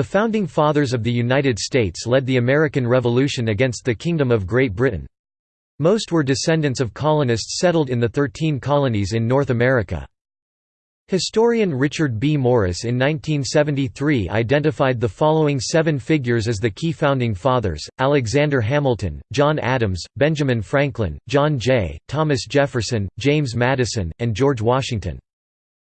The Founding Fathers of the United States led the American Revolution against the Kingdom of Great Britain. Most were descendants of colonists settled in the Thirteen Colonies in North America. Historian Richard B. Morris in 1973 identified the following seven figures as the key founding fathers, Alexander Hamilton, John Adams, Benjamin Franklin, John Jay, Thomas Jefferson, James Madison, and George Washington.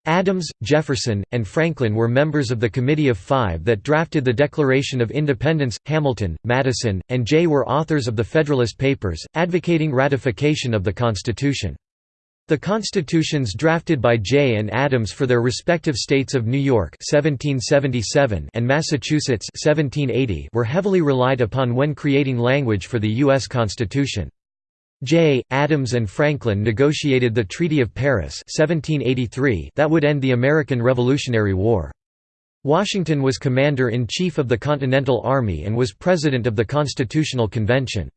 Adams, Jefferson, and Franklin were members of the Committee of Five that drafted the Declaration of Independence. Hamilton, Madison, and Jay were authors of the Federalist Papers, advocating ratification of the Constitution. The constitutions drafted by Jay and Adams for their respective states of New York 1777 and Massachusetts 1780 were heavily relied upon when creating language for the U.S. Constitution. Jay, Adams and Franklin negotiated the Treaty of Paris 1783 that would end the American Revolutionary War. Washington was Commander-in-Chief of the Continental Army and was President of the Constitutional Convention.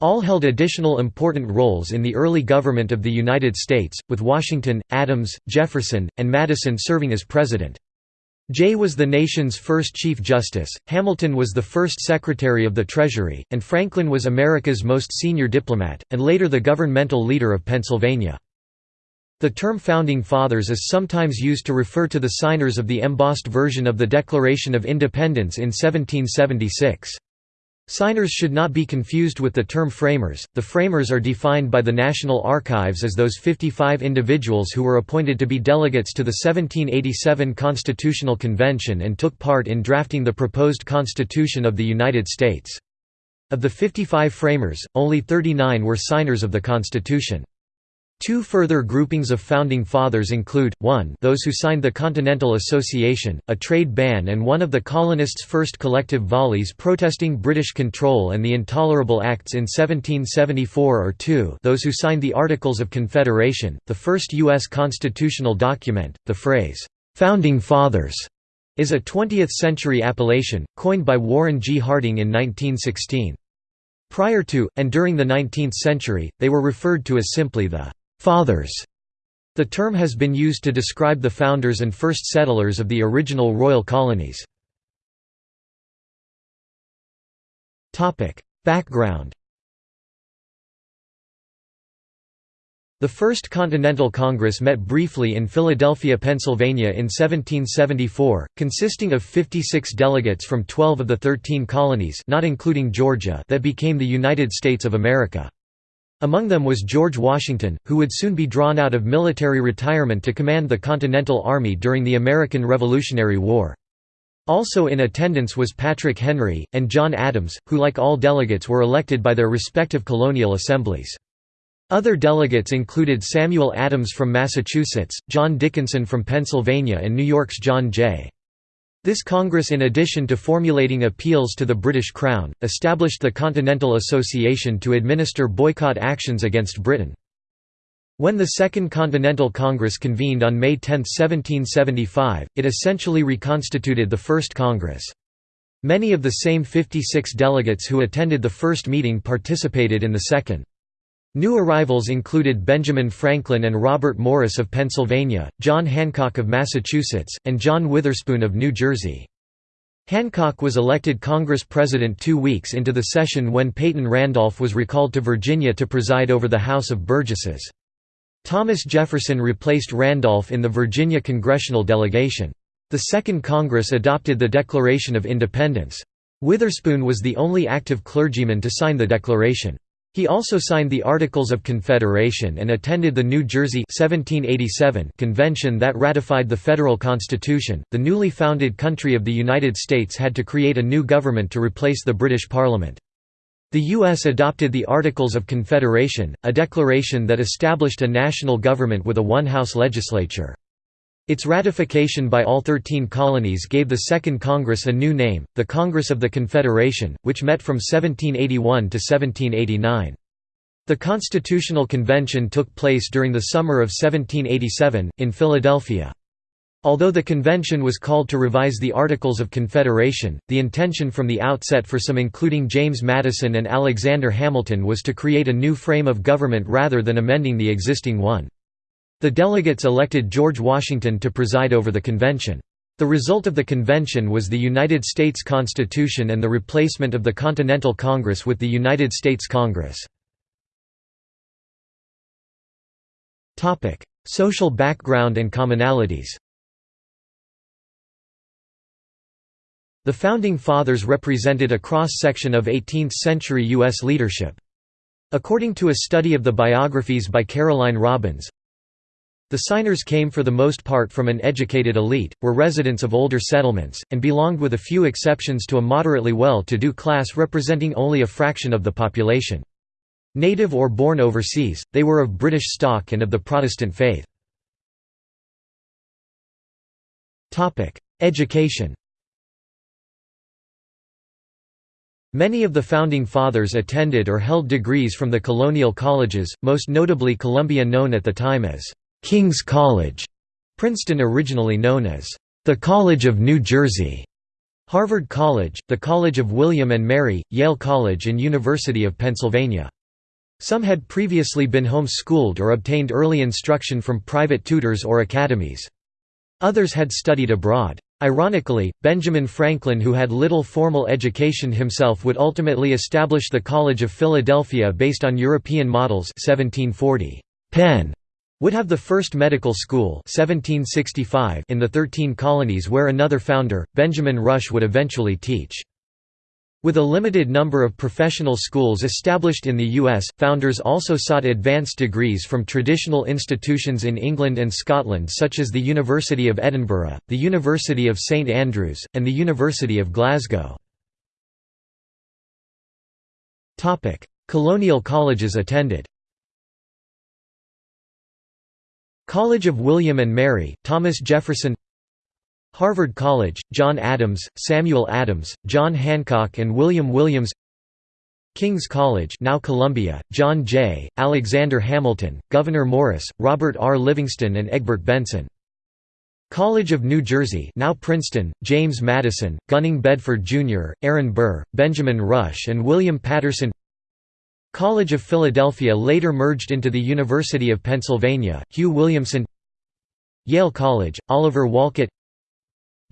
All held additional important roles in the early government of the United States, with Washington, Adams, Jefferson, and Madison serving as President. Jay was the nation's first Chief Justice, Hamilton was the first Secretary of the Treasury, and Franklin was America's most senior diplomat, and later the governmental leader of Pennsylvania. The term Founding Fathers is sometimes used to refer to the signers of the embossed version of the Declaration of Independence in 1776. Signers should not be confused with the term framers. The framers are defined by the National Archives as those 55 individuals who were appointed to be delegates to the 1787 Constitutional Convention and took part in drafting the proposed Constitution of the United States. Of the 55 framers, only 39 were signers of the Constitution. Two further groupings of Founding Fathers include, 1 those who signed the Continental Association, a trade ban and one of the colonists' first collective volleys protesting British control and the Intolerable Acts in 1774 or 2 those who signed the Articles of Confederation, the first U.S. constitutional document. The phrase, "'Founding Fathers' is a 20th-century appellation, coined by Warren G. Harding in 1916. Prior to, and during the 19th century, they were referred to as simply the Fathers. The term has been used to describe the founders and first settlers of the original royal colonies. Background The First Continental Congress met briefly in Philadelphia, Pennsylvania in 1774, consisting of 56 delegates from 12 of the 13 colonies not including Georgia that became the United States of America. Among them was George Washington, who would soon be drawn out of military retirement to command the Continental Army during the American Revolutionary War. Also in attendance was Patrick Henry, and John Adams, who like all delegates were elected by their respective colonial assemblies. Other delegates included Samuel Adams from Massachusetts, John Dickinson from Pennsylvania and New York's John Jay. This Congress in addition to formulating appeals to the British Crown, established the Continental Association to administer boycott actions against Britain. When the Second Continental Congress convened on May 10, 1775, it essentially reconstituted the First Congress. Many of the same 56 delegates who attended the first meeting participated in the second. New arrivals included Benjamin Franklin and Robert Morris of Pennsylvania, John Hancock of Massachusetts, and John Witherspoon of New Jersey. Hancock was elected Congress President two weeks into the session when Peyton Randolph was recalled to Virginia to preside over the House of Burgesses. Thomas Jefferson replaced Randolph in the Virginia congressional delegation. The Second Congress adopted the Declaration of Independence. Witherspoon was the only active clergyman to sign the declaration. He also signed the Articles of Confederation and attended the New Jersey 1787 convention that ratified the federal constitution. The newly founded country of the United States had to create a new government to replace the British Parliament. The U.S. adopted the Articles of Confederation, a declaration that established a national government with a one-house legislature. Its ratification by all 13 colonies gave the Second Congress a new name, the Congress of the Confederation, which met from 1781 to 1789. The Constitutional Convention took place during the summer of 1787, in Philadelphia. Although the convention was called to revise the Articles of Confederation, the intention from the outset for some including James Madison and Alexander Hamilton was to create a new frame of government rather than amending the existing one. The delegates elected George Washington to preside over the convention. The result of the convention was the United States Constitution and the replacement of the Continental Congress with the United States Congress. Social background and commonalities The Founding Fathers represented a cross-section of 18th-century U.S. leadership. According to a study of the biographies by Caroline Robbins, the signers came for the most part from an educated elite, were residents of older settlements, and belonged with a few exceptions to a moderately well-to-do class representing only a fraction of the population. Native or born overseas, they were of British stock and of the Protestant faith. Education Many of the Founding Fathers attended or held degrees from the colonial colleges, most notably Columbia known at the time as King's College, Princeton originally known as the College of New Jersey, Harvard College, the College of William and Mary, Yale College and University of Pennsylvania. Some had previously been home-schooled or obtained early instruction from private tutors or academies. Others had studied abroad. Ironically, Benjamin Franklin who had little formal education himself would ultimately establish the College of Philadelphia based on European models 1740. Penn would have the first medical school 1765 in the Thirteen Colonies where another founder, Benjamin Rush would eventually teach. With a limited number of professional schools established in the U.S., founders also sought advanced degrees from traditional institutions in England and Scotland such as the University of Edinburgh, the University of St Andrews, and the University of Glasgow. Colonial colleges attended College of William and Mary, Thomas Jefferson Harvard College, John Adams, Samuel Adams, John Hancock and William Williams King's College now Columbia, John Jay, Alexander Hamilton, Gouverneur Morris, Robert R. Livingston and Egbert Benson. College of New Jersey now Princeton, James Madison, Gunning Bedford Jr., Aaron Burr, Benjamin Rush and William Paterson College of Philadelphia later merged into the University of Pennsylvania, Hugh Williamson. Yale College, Oliver Wolcott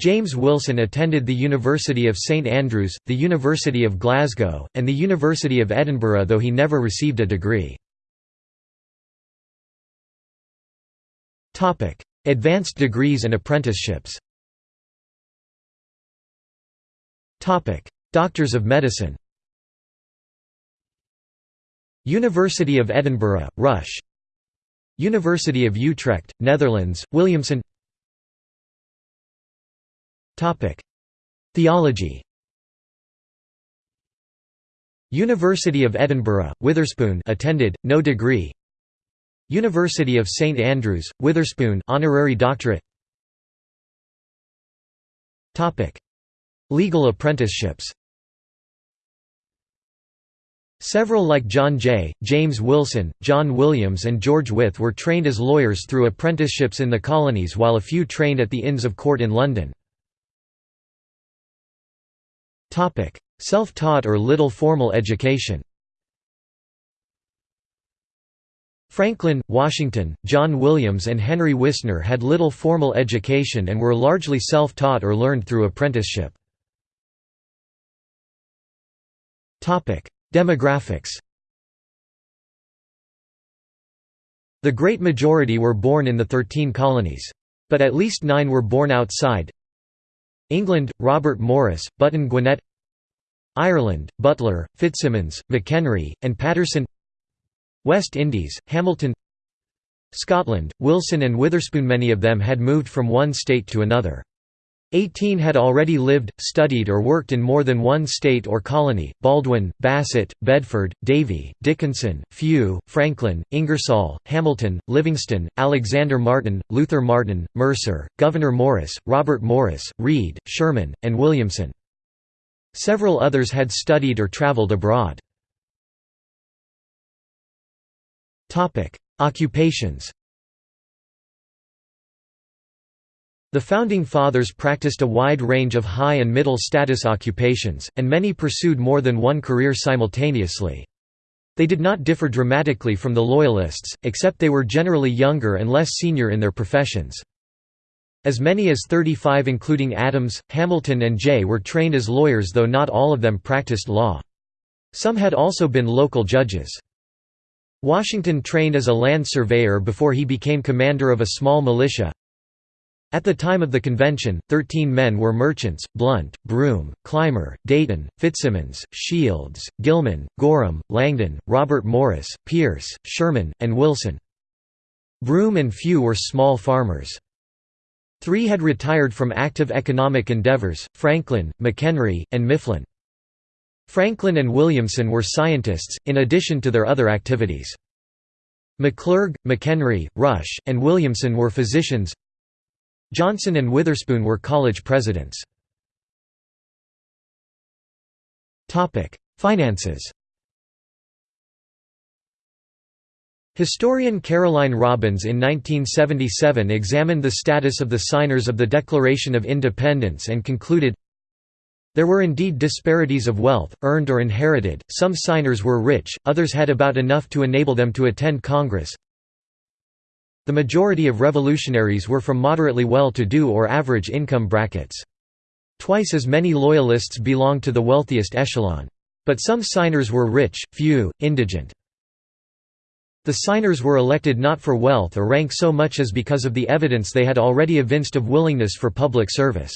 James Wilson attended the University of St Andrews, the University of Glasgow, and the University of Edinburgh though he never received a degree. Advanced degrees and apprenticeships. Doctors of Medicine University of Edinburgh, Rush. University of Utrecht, Netherlands, Williamson. Theology. University of Edinburgh, Witherspoon attended, no degree. University of St Andrews, Witherspoon honorary doctorate. Legal apprenticeships Several like John Jay, James Wilson, John Williams and George Wythe were trained as lawyers through apprenticeships in the colonies while a few trained at the Inns of Court in London. Self-taught or little formal education Franklin, Washington, John Williams and Henry Wisner had little formal education and were largely self-taught or learned through apprenticeship. Demographics The great majority were born in the Thirteen Colonies. But at least nine were born outside England, Robert Morris, Button Gwinnett Ireland, Butler, FitzSimons, McHenry, and Paterson West Indies, Hamilton Scotland, Wilson and Witherspoon Many of them had moved from one state to another. Eighteen had already lived, studied or worked in more than one state or colony, Baldwin, Bassett, Bedford, Davie, Dickinson, Few, Franklin, Ingersoll, Hamilton, Livingston, Alexander Martin, Luther Martin, Mercer, Gouverneur Morris, Robert Morris, Read, Sherman, and Williamson. Several others had studied or traveled abroad. Occupations The Founding Fathers practiced a wide range of high and middle status occupations, and many pursued more than one career simultaneously. They did not differ dramatically from the Loyalists, except they were generally younger and less senior in their professions. As many as 35 including Adams, Hamilton and Jay were trained as lawyers though not all of them practiced law. Some had also been local judges. Washington trained as a land surveyor before he became commander of a small militia. At the time of the convention, 13 men were merchants, Blount, Broom, Clymer, Dayton, FitzSimons, Shields, Gilman, Gorham, Langdon, Robert Morris, Pierce, Sherman, and Wilson. Broom and Few were small farmers. Three had retired from active economic endeavors, Franklin, McHenry, and Mifflin. Franklin and Williamson were scientists, in addition to their other activities. McClurg, McHenry, Rush, and Williamson were physicians. Johnson and Witherspoon were college presidents. Finances Historian Caroline Robbins in 1977 examined the status of the signers of the Declaration of Independence and concluded, there were indeed disparities of wealth, earned or inherited, some signers were rich, others had about enough to enable them to attend Congress. The majority of revolutionaries were from moderately well-to-do or average income brackets. Twice as many Loyalists belonged to the wealthiest echelon. But some signers were rich, few, indigent. The signers were elected not for wealth or rank so much as because of the evidence they had already evinced of willingness for public service.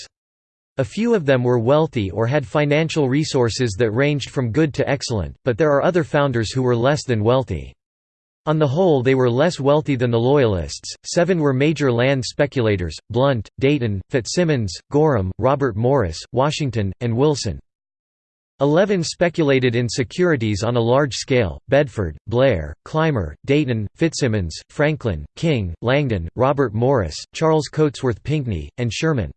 A few of them were wealthy or had financial resources that ranged from good to excellent, but there are other founders who were less than wealthy. On the whole they were less wealthy than the Loyalists. Seven were major land speculators, Blount, Dayton, FitzSimons, Gorham, Robert Morris, Washington, and Wilson. Eleven speculated in securities on a large scale, Bedford, Blair, Clymer, Dayton, FitzSimons, Franklin, King, Langdon, Robert Morris, Charles Cotesworth Pinckney, and Sherman.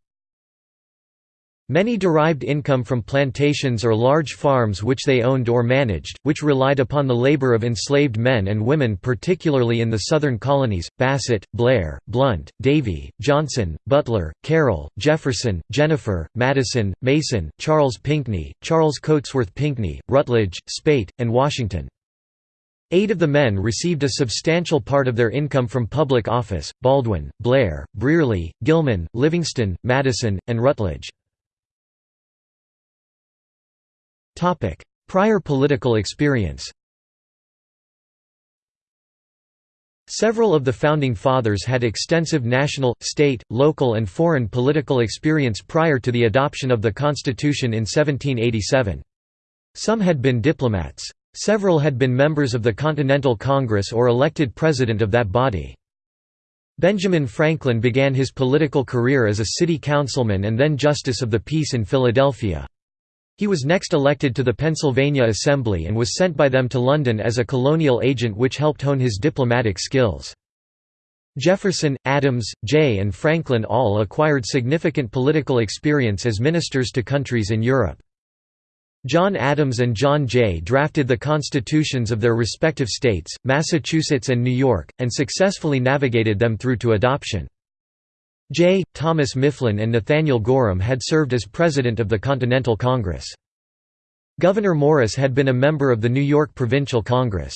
Many derived income from plantations or large farms which they owned or managed, which relied upon the labor of enslaved men and women particularly in the southern colonies, Bassett, Blair, Blount, Davie, Johnson, Butler, Carroll, Jefferson, Jenifer, Madison, Mason, Charles Pinckney, Charles Cotesworth Pinckney, Rutledge, Speight, and Washington. Eight of the men received a substantial part of their income from public office, Baldwin, Blair, Brearley, Gilman, Livingston, Madison, and Rutledge. Prior political experience Several of the Founding Fathers had extensive national, state, local and foreign political experience prior to the adoption of the Constitution in 1787. Some had been diplomats. Several had been members of the Continental Congress or elected president of that body. Benjamin Franklin began his political career as a city councilman and then Justice of the Peace in Philadelphia. He was next elected to the Pennsylvania Assembly and was sent by them to London as a colonial agent which helped hone his diplomatic skills. Jefferson, Adams, Jay and Franklin all acquired significant political experience as ministers to countries in Europe. John Adams and John Jay drafted the constitutions of their respective states, Massachusetts and New York, and successfully navigated them through to adoption. J. Thomas Mifflin and Nathaniel Gorham had served as president of the Continental Congress. Gouverneur Morris had been a member of the New York Provincial Congress.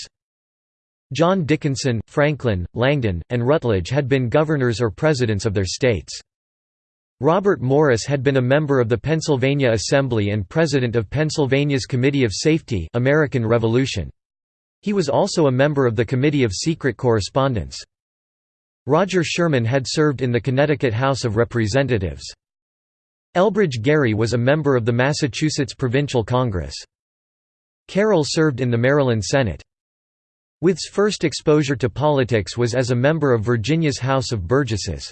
John Dickinson, Franklin, Langdon, and Rutledge had been governors or presidents of their states. Robert Morris had been a member of the Pennsylvania Assembly and president of Pennsylvania's Committee of Safety American Revolution. He was also a member of the Committee of Secret Correspondence. Roger Sherman had served in the Connecticut House of Representatives. Elbridge Gerry was a member of the Massachusetts Provincial Congress. Carroll served in the Maryland Senate. Wythe's first exposure to politics was as a member of Virginia's House of Burgesses.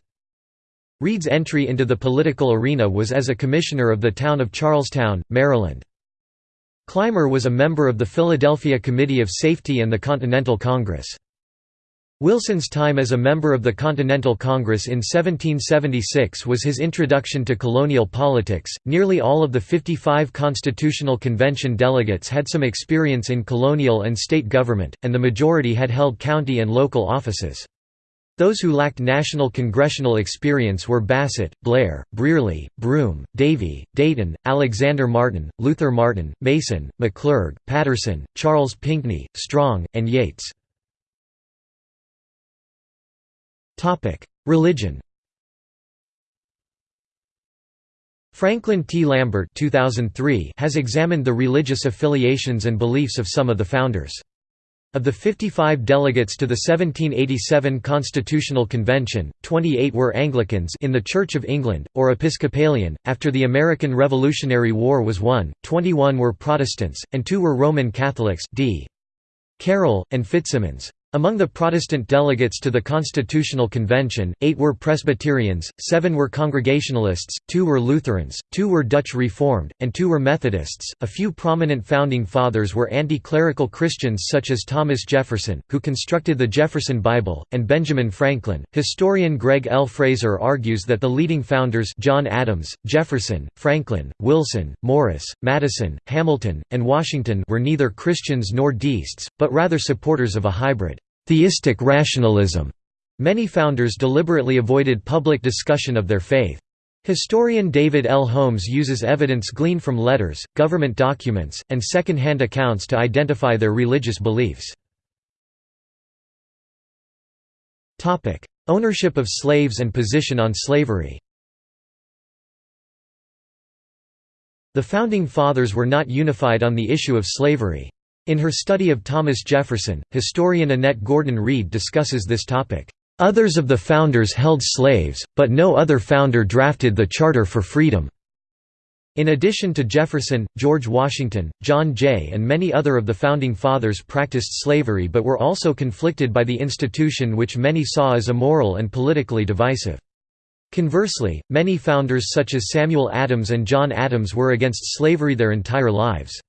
Read's entry into the political arena was as a commissioner of the town of Charlestown, Maryland. Clymer was a member of the Philadelphia Committee of Safety and the Continental Congress. Wilson's time as a member of the Continental Congress in 1776 was his introduction to colonial politics. Nearly all of the 55 Constitutional Convention delegates had some experience in colonial and state government, and the majority had held county and local offices. Those who lacked national congressional experience were Bassett, Blair, Brearley, Broom, Davie, Dayton, Alexander Martin, Luther Martin, Mason, McClurg, Paterson, Charles Pinckney, Strong, and Yates. Religion Franklin T. Lambert 2003 has examined the religious affiliations and beliefs of some of the founders. Of the 55 delegates to the 1787 Constitutional Convention, 28 were Anglicans in the Church of England, or Episcopalian. After the American Revolutionary War was won, 21 were Protestants, and two were Roman Catholics d. Carroll, and FitzSimons. Among the Protestant delegates to the Constitutional Convention, eight were Presbyterians, seven were Congregationalists, two were Lutherans, two were Dutch Reformed, and two were Methodists. A few prominent founding fathers were anti clerical Christians such as Thomas Jefferson, who constructed the Jefferson Bible, and Benjamin Franklin. Historian Gregg L. Frazer argues that the leading founders John Adams, Jefferson, Franklin, Wilson, Morris, Madison, Hamilton, and Washington were neither Christians nor deists, but rather supporters of a hybrid theistic rationalism. Many founders deliberately avoided public discussion of their faith. Historian David L. Holmes uses evidence gleaned from letters, government documents, and second-hand accounts to identify their religious beliefs. Ownership of slaves and position on slavery The Founding Fathers were not unified on the issue of slavery. In her study of Thomas Jefferson, historian Annette Gordon Reed discusses this topic. Others of the founders held slaves, but no other founder drafted the Charter for Freedom. In addition to Jefferson, George Washington, John Jay and many other of the Founding Fathers practiced slavery but were also conflicted by the institution which many saw as immoral and politically divisive. Conversely, many founders such as Samuel Adams and John Adams were against slavery their entire lives.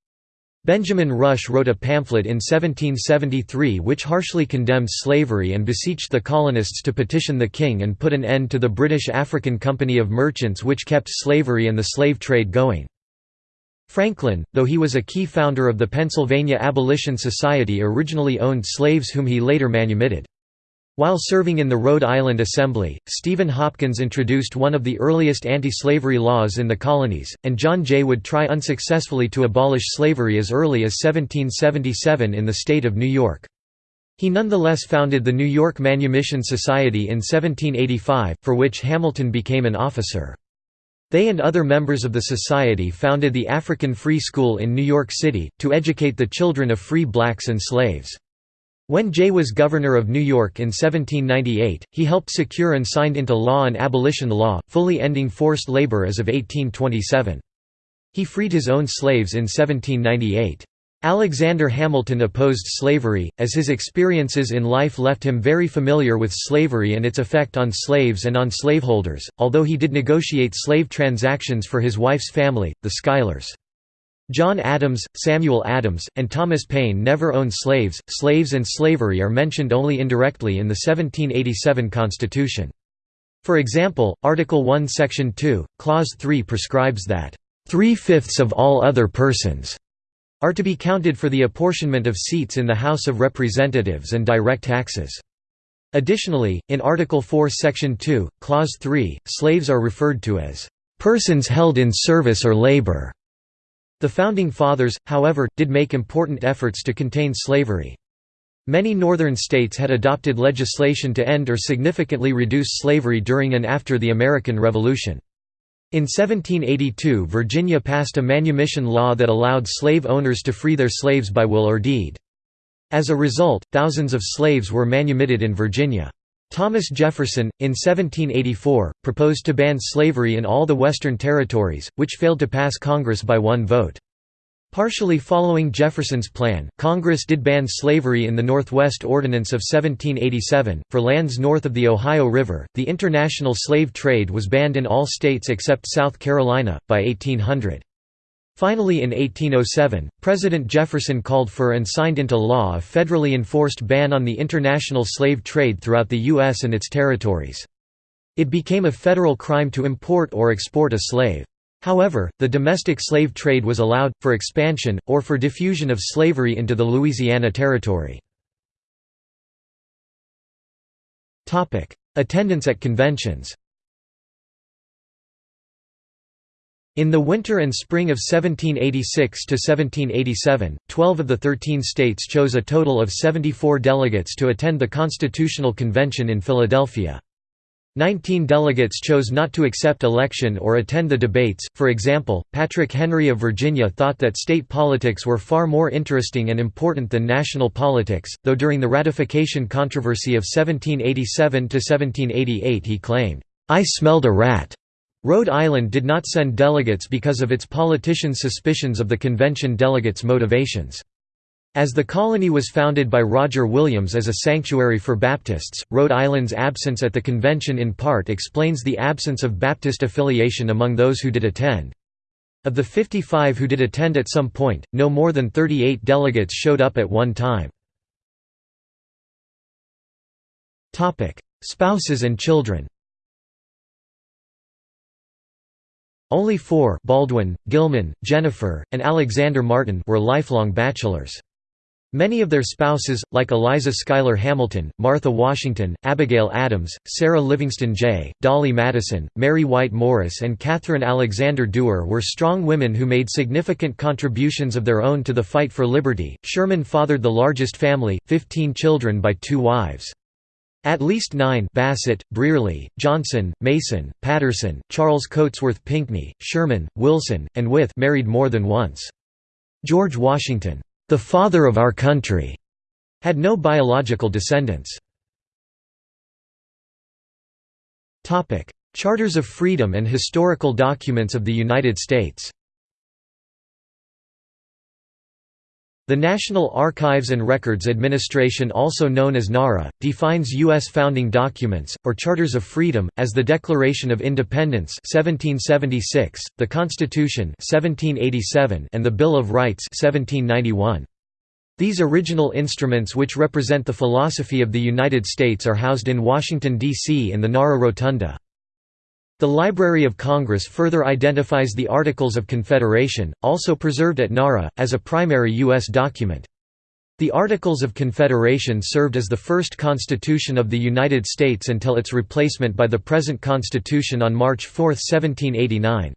Benjamin Rush wrote a pamphlet in 1773 which harshly condemned slavery and beseeched the colonists to petition the king and put an end to the British African Company of Merchants which kept slavery and the slave trade going. Franklin, though he was a key founder of the Pennsylvania Abolition Society originally owned slaves whom he later manumitted. While serving in the Rhode Island Assembly, Stephen Hopkins introduced one of the earliest anti-slavery laws in the colonies, and John Jay would try unsuccessfully to abolish slavery as early as 1777 in the state of New York. He nonetheless founded the New York Manumission Society in 1785, for which Hamilton became an officer. They and other members of the society founded the African Free School in New York City, to educate the children of free blacks and slaves. When Jay was governor of New York in 1798, he helped secure and signed into law an abolition law, fully ending forced labor as of 1827. He freed his own slaves in 1798. Alexander Hamilton opposed slavery, as his experiences in life left him very familiar with slavery and its effect on slaves and on slaveholders, although he did negotiate slave transactions for his wife's family, the Schuylers. John Adams, Samuel Adams, and Thomas Paine never owned slaves. Slaves and slavery are mentioned only indirectly in the 1787 Constitution. For example, Article 1 Section 2, Clause 3 prescribes that, three-fifths of all other persons" are to be counted for the apportionment of seats in the House of Representatives and direct taxes. Additionally, in Article 4 Section 2, Clause 3, slaves are referred to as, "...persons held in service or labor." The Founding Fathers, however, did make important efforts to contain slavery. Many northern states had adopted legislation to end or significantly reduce slavery during and after the American Revolution. In 1782 Virginia passed a manumission law that allowed slave owners to free their slaves by will or deed. As a result, thousands of slaves were manumitted in Virginia. Thomas Jefferson, in 1784, proposed to ban slavery in all the Western territories, which failed to pass Congress by one vote. Partially following Jefferson's plan, Congress did ban slavery in the Northwest Ordinance of 1787. For lands north of the Ohio River, the international slave trade was banned in all states except South Carolina, by 1800. Finally in 1807, President Jefferson called for and signed into law a federally enforced ban on the international slave trade throughout the U.S. and its territories. It became a federal crime to import or export a slave. However, the domestic slave trade was allowed, for expansion, or for diffusion of slavery into the Louisiana Territory. Attendance at conventions In the winter and spring of 1786 to 1787, 12 of the 13 states chose a total of 74 delegates to attend the Constitutional Convention in Philadelphia. Nineteen delegates chose not to accept election or attend the debates, for example, Patrick Henry of Virginia thought that state politics were far more interesting and important than national politics, though during the ratification controversy of 1787 to 1788 he claimed, "'I smelled a rat'". Rhode Island did not send delegates because of its politicians' suspicions of the convention delegates' motivations. As the colony was founded by Roger Williams as a sanctuary for Baptists, Rhode Island's absence at the convention in part explains the absence of Baptist affiliation among those who did attend. Of the 55 who did attend at some point, no more than 38 delegates showed up at one time. Spouses and children Only four Baldwin, Gilman, Jenifer, and Alexander Martin were lifelong bachelors. Many of their spouses, like Eliza Schuyler Hamilton, Martha Washington, Abigail Adams, Sarah Livingston Jay, Dolley Madison, Mary White Morris and Catherine Alexander Duer were strong women who made significant contributions of their own to the fight for liberty. Sherman fathered the largest family, 15 children by two wives. At least nine Bassett, Brearley, Johnson, Mason, Paterson, Charles Cotesworth Pinckney, Sherman, Wilson, and Wythe married more than once. George Washington the father of our country, had no biological descendants. Charters of Freedom and historical documents of the United States The National Archives and Records Administration also known as NARA, defines U.S. founding documents, or Charters of Freedom, as the Declaration of Independence 1776, the Constitution 1787, and the Bill of Rights 1791. These original instruments which represent the philosophy of the United States are housed in Washington, D.C. in the NARA Rotunda. The Library of Congress further identifies the Articles of Confederation, also preserved at NARA, as a primary U.S. document. The Articles of Confederation served as the first Constitution of the United States until its replacement by the present Constitution on March 4, 1789.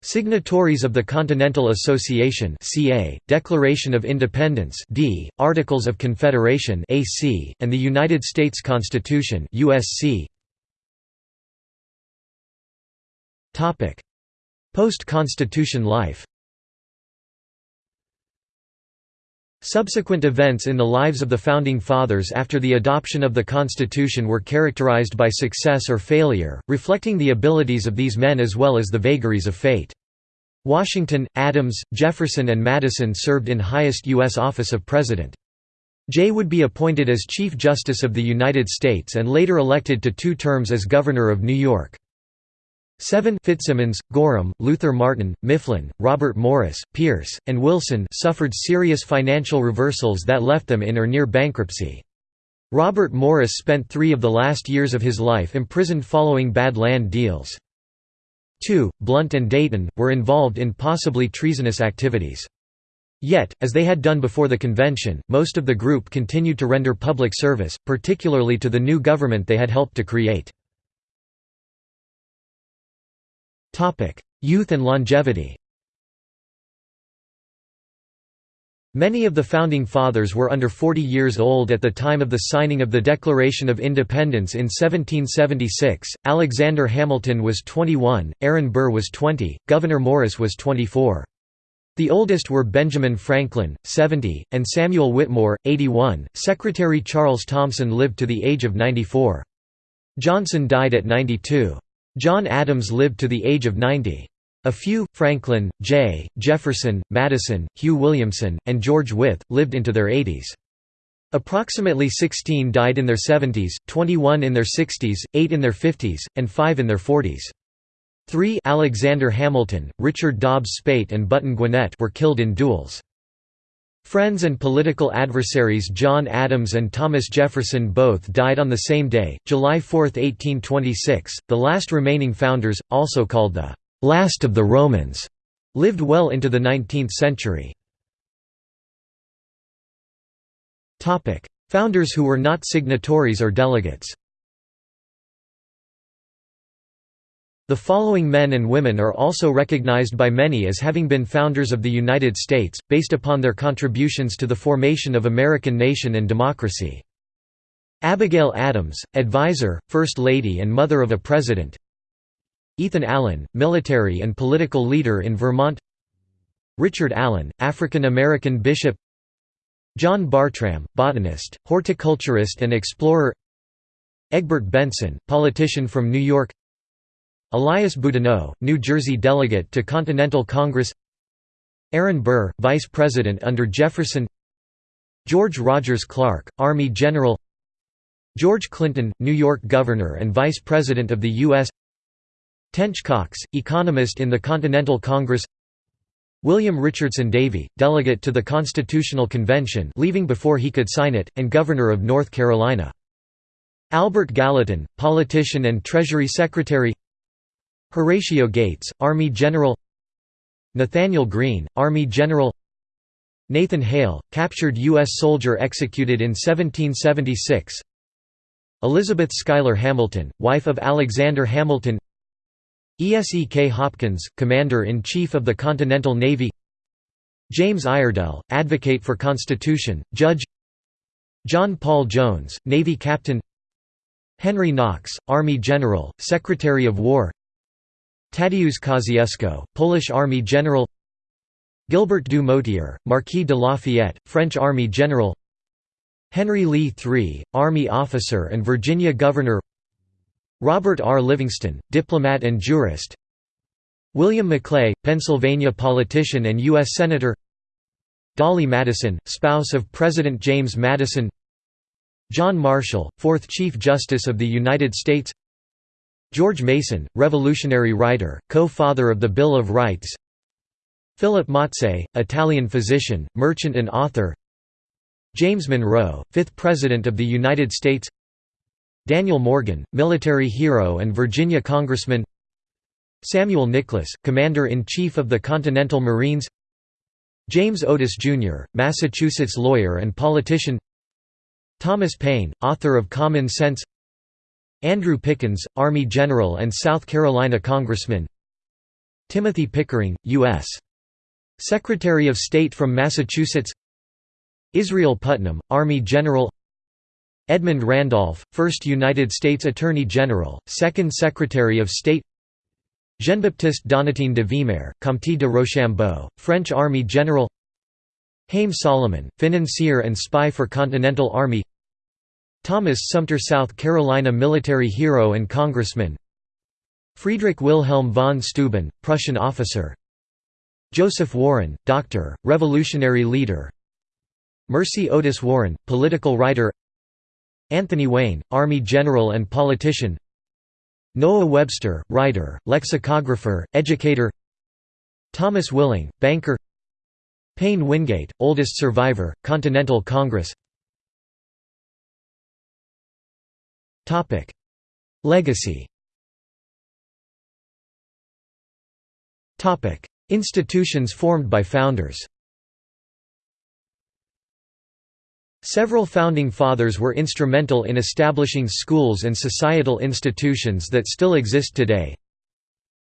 Signatories of the Continental Association (CA), Declaration of Independence (D), Articles of Confederation (AC), and the United States Constitution (USC). Post-Constitution life Subsequent events in the lives of the Founding Fathers after the adoption of the Constitution were characterized by success or failure, reflecting the abilities of these men as well as the vagaries of fate. Washington, Adams, Jefferson and Madison served in highest U.S. office of President. Jay would be appointed as Chief Justice of the United States and later elected to two terms as Governor of New York. 7 FitzSimons, Gorham, Luther Martin, Mifflin, Robert Morris, Pierce, and Wilson suffered serious financial reversals that left them in or near bankruptcy. Robert Morris spent three of the last years of his life imprisoned following bad land deals. 2. Blount and Dayton, were involved in possibly treasonous activities. Yet, as they had done before the convention, most of the group continued to render public service, particularly to the new government they had helped to create. Youth and longevity Many of the Founding Fathers were under 40 years old at the time of the signing of the Declaration of Independence in 1776. Alexander Hamilton was 21, Aaron Burr was 20, Gouverneur Morris was 24. The oldest were Benjamin Franklin, 70, and Samuel Whittemore, 81. Secretary Charles Thomson lived to the age of 94. Johnson died at 92. John Adams lived to the age of 90. A few, Franklin, Jay, Jefferson, Madison, Hugh Williamson, and George Wythe, lived into their 80s. Approximately 16 died in their 70s, 21 in their 60s, 8 in their 50s, and 5 in their 40s. 3 Alexander Hamilton, Richard Dobbs Speight and Button Gwinnett were killed in duels. Friends and political adversaries John Adams and Thomas Jefferson both died on the same day, July 4, 1826. The last remaining founders, also called the last of the Romans, lived well into the 19th century. Founders who were not signatories or delegates. The following men and women are also recognized by many as having been founders of the United States, based upon their contributions to the formation of American nation and democracy. Abigail Adams, advisor, First Lady and mother of a president. Ethan Allen, military and political leader in Vermont. Richard Allen, African-American bishop. John Bartram, botanist, horticulturist and explorer. Egbert Benson, politician from New York Elias Boudinot, New Jersey delegate to Continental Congress. Aaron Burr, vice president under Jefferson. George Rogers Clark, Army General. George Clinton, New York Governor and Vice President of the U.S. Tench Coxe, economist in the Continental Congress. William Richardson Davie, delegate to the Constitutional Convention leaving before he could sign it, and Governor of North Carolina. Albert Gallatin, politician and Treasury Secretary Horatio Gates, Army General Nathaniel Greene, Army General Nathan Hale, captured U.S. soldier executed in 1776 Elizabeth Schuyler Hamilton, wife of Alexander Hamilton Esek Hopkins, Commander-in-Chief of the Continental Navy James Iredell, Advocate for Constitution, Judge John Paul Jones, Navy Captain Henry Knox, Army General, Secretary of War Tadeusz Kosciuszko, Polish Army General Gilbert du Motier, Marquis de Lafayette, French Army General Henry Lee III, Army officer and Virginia Governor Robert R. Livingston, diplomat and jurist William Maclay, Pennsylvania politician and U.S. Senator Dolley Madison, spouse of President James Madison John Marshall, fourth Chief Justice of the United States George Mason, Revolutionary writer, co-father of the Bill of Rights. Philip Mazzei, Italian physician, merchant and author. James Monroe, fifth President of the United States. Daniel Morgan, military hero and Virginia congressman. Samuel Nicholas, Commander-in-Chief of the Continental Marines. James Otis, Jr., Massachusetts lawyer and politician. Thomas Paine, author of Common Sense Andrew Pickens, Army General and South Carolina Congressman. Timothy Pickering, U.S. Secretary of State from Massachusetts. Israel Putnam, Army General. Edmund Randolph, 1st United States Attorney General, 2nd Secretary of State. Jean-Baptiste Donatien de Vimeur, Comte de Rochambeau, French Army General. Haym Salomon, financier and spy for Continental Army Thomas Sumter South Carolina military hero and congressman. Friedrich Wilhelm von Steuben, Prussian officer. Joseph Warren, doctor, revolutionary leader. Mercy Otis Warren, political writer. Anthony Wayne, Army general and politician. Noah Webster, writer, lexicographer, educator. Thomas Willing, banker. Paine Wingate, oldest survivor, Continental Congress Legacy Institutions formed by founders Several Founding Fathers were instrumental in establishing schools and societal institutions that still exist today.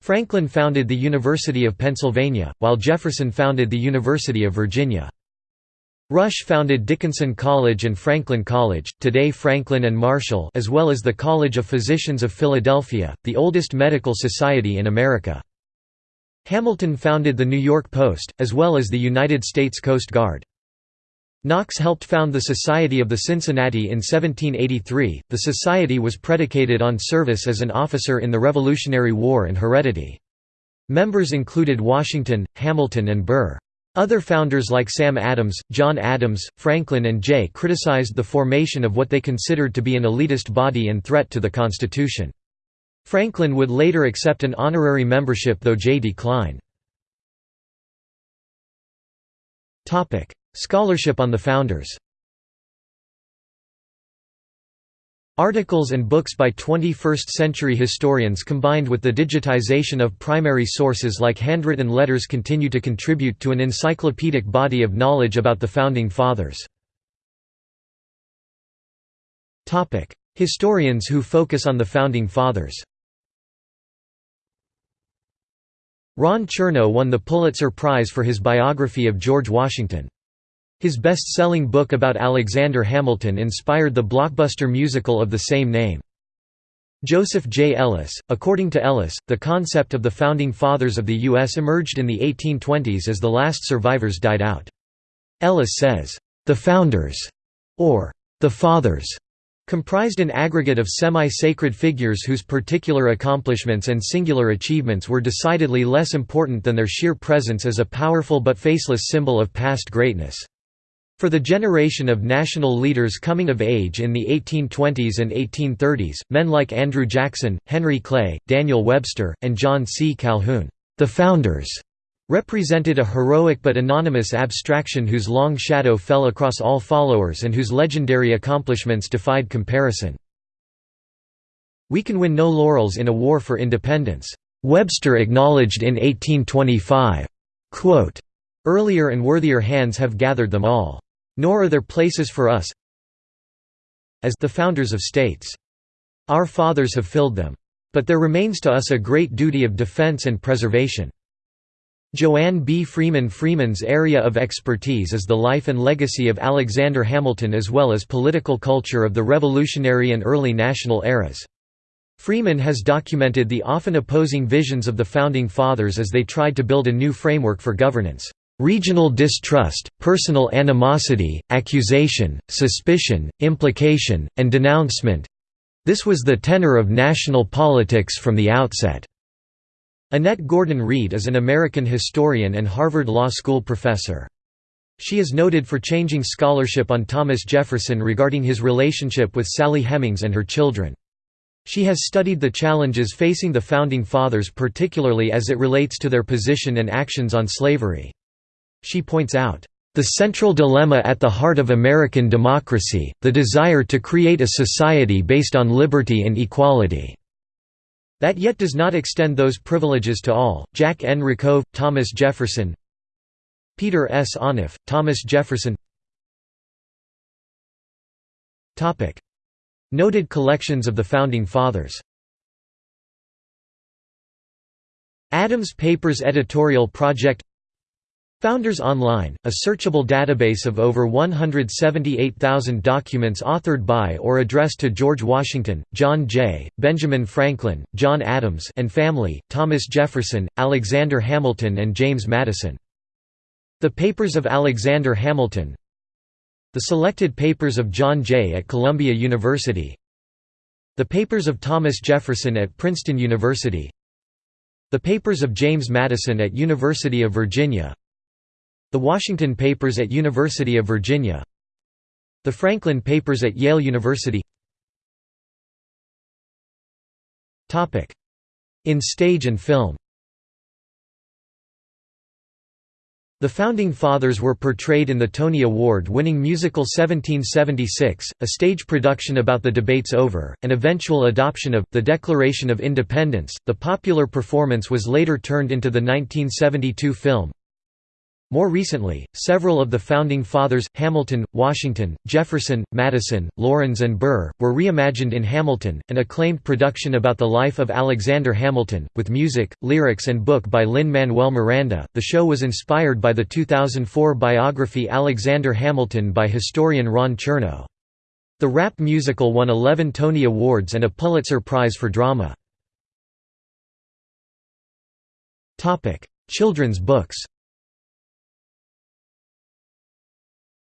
Franklin founded the University of Pennsylvania, while Jefferson founded the University of Virginia. Rush founded Dickinson College and Franklin College, today Franklin and Marshall as well as the College of Physicians of Philadelphia, the oldest medical society in America. Hamilton founded the New York Post, as well as the United States Coast Guard. Knox helped found the Society of the Cincinnati in 1783. The society was predicated on service as an officer in the Revolutionary War and heredity. Members included Washington, Hamilton and Burr. Other founders like Sam Adams, John Adams, Franklin and Jay criticized the formation of what they considered to be an elitist body and threat to the Constitution. Franklin would later accept an honorary membership though Jay declined. Scholarship on the founders Articles and books by 21st-century historians combined with the digitization of primary sources like handwritten letters continue to contribute to an encyclopedic body of knowledge about the Founding Fathers. Historians who focus on the Founding Fathers Ron Chernow won the Pulitzer Prize for his biography of George Washington. His best-selling book about Alexander Hamilton inspired the blockbuster musical of the same name. Joseph J. Ellis According to Ellis, the concept of the Founding Fathers of the U.S. emerged in the 1820s as the last survivors died out. Ellis says, "...the Founders", or "...the Fathers", comprised an aggregate of semi-sacred figures whose particular accomplishments and singular achievements were decidedly less important than their sheer presence as a powerful but faceless symbol of past greatness. For the generation of national leaders coming of age in the 1820s and 1830s, men like Andrew Jackson, Henry Clay, Daniel Webster, and John C. Calhoun, the founders, represented a heroic but anonymous abstraction whose long shadow fell across all followers and whose legendary accomplishments defied comparison. We can win no laurels in a war for independence. Webster acknowledged in 1825, quote, Earlier and worthier hands have gathered them all. Nor are there places for us as the founders of states. Our fathers have filled them. But there remains to us a great duty of defense and preservation. Joanne B. Freeman Freeman's area of expertise is the life and legacy of Alexander Hamilton as well as political culture of the Revolutionary and early national eras. Freeman has documented the often opposing visions of the Founding Fathers as they tried to build a new framework for governance. Regional distrust, personal animosity, accusation, suspicion, implication, and denouncement—this was the tenor of national politics from the outset. Annette Gordon Reed is an American historian and Harvard Law School professor. She is noted for changing scholarship on Thomas Jefferson regarding his relationship with Sally Hemings and her children. She has studied the challenges facing the Founding Fathers particularly as it relates to their position and actions on slavery. She points out, "...the central dilemma at the heart of American democracy, the desire to create a society based on liberty and equality." That yet does not extend those privileges to all. Jack N. Rakove, Thomas Jefferson Peter S. Onuf, Thomas Jefferson Topic: Noted collections of the Founding Fathers Adams Papers Editorial Project Founders Online, a searchable database of over 178,000 documents authored by or addressed to George Washington, John Jay, Benjamin Franklin, John Adams and family, Thomas Jefferson, Alexander Hamilton and James Madison. The Papers of Alexander Hamilton. The Selected Papers of John Jay at Columbia University. The Papers of Thomas Jefferson at Princeton University. The Papers of James Madison at University of Virginia the Washington Papers at University of Virginia. The Franklin Papers at Yale University. In stage and film. The Founding Fathers were portrayed in the Tony Award-winning musical 1776, a stage production about the debates over, and eventual adoption of, the Declaration of Independence. The popular performance was later turned into the 1972 film, more recently, several of the Founding Fathers, Hamilton, Washington, Jefferson, Madison, Laurens and Burr, were reimagined in Hamilton, an acclaimed production about the life of Alexander Hamilton, with music, lyrics and book by Lin-Manuel Miranda. The show was inspired by the 2004 biography Alexander Hamilton by historian Ron Chernow. The rap musical won 11 Tony Awards and a Pulitzer Prize for Drama. Children's books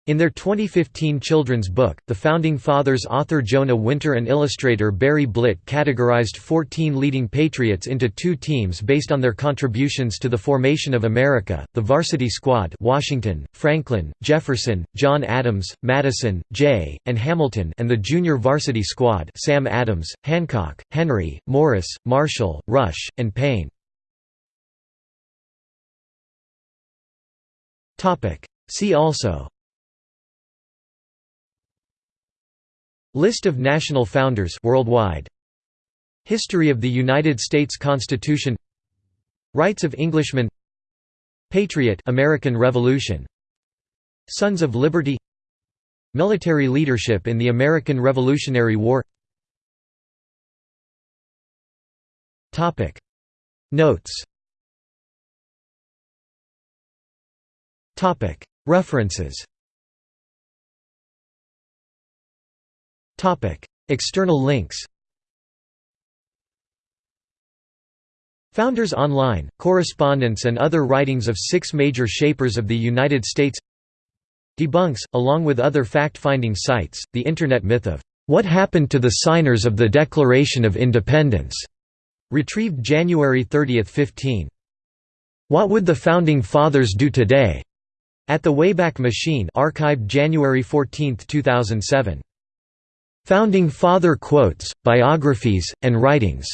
In their 2015 children's book, The Founding Fathers author Jonah Winter and illustrator Barry Blitt categorized 14 leading patriots into two teams based on their contributions to the formation of America, the Varsity Squad Washington, Franklin, Jefferson, John Adams, Madison, Jay, and Hamilton and the Junior Varsity Squad Sam Adams, Hancock, Henry, Morris, Marshall, Rush, and Paine. See also List of national founders worldwide. History of the United States Constitution. Rights of Englishmen. Patriot American Revolution. Sons of Liberty. Military leadership in the American Revolutionary War. Topic. Notes. Topic. References External links Founders Online, correspondence and other writings of six major shapers of the United States Debunks, along with other fact-finding sites, the Internet myth of, "'What happened to the signers of the Declaration of Independence?' retrieved January 30, 15. What Would the Founding Fathers Do Today? At the Wayback Machine archived January 14, 2007. Founding Father Quotes, Biographies, and Writings